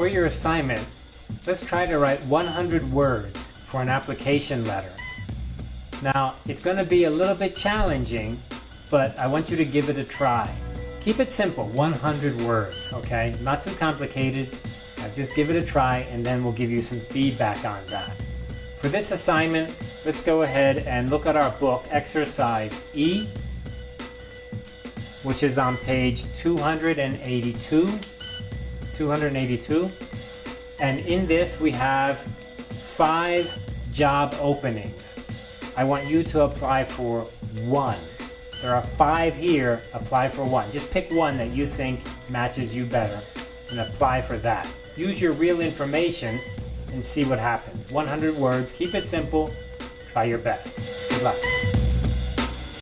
for your assignment, let's try to write 100 words for an application letter. Now, it's going to be a little bit challenging, but I want you to give it a try. Keep it simple, 100 words, okay? Not too complicated. Uh, just give it a try and then we'll give you some feedback on that. For this assignment, let's go ahead and look at our book, exercise E, which is on page 282. 282. And in this we have five job openings. I want you to apply for one. There are five here, apply for one. Just pick one that you think matches you better and apply for that. Use your real information and see what happens. 100 words, keep it simple, try your best. Good luck.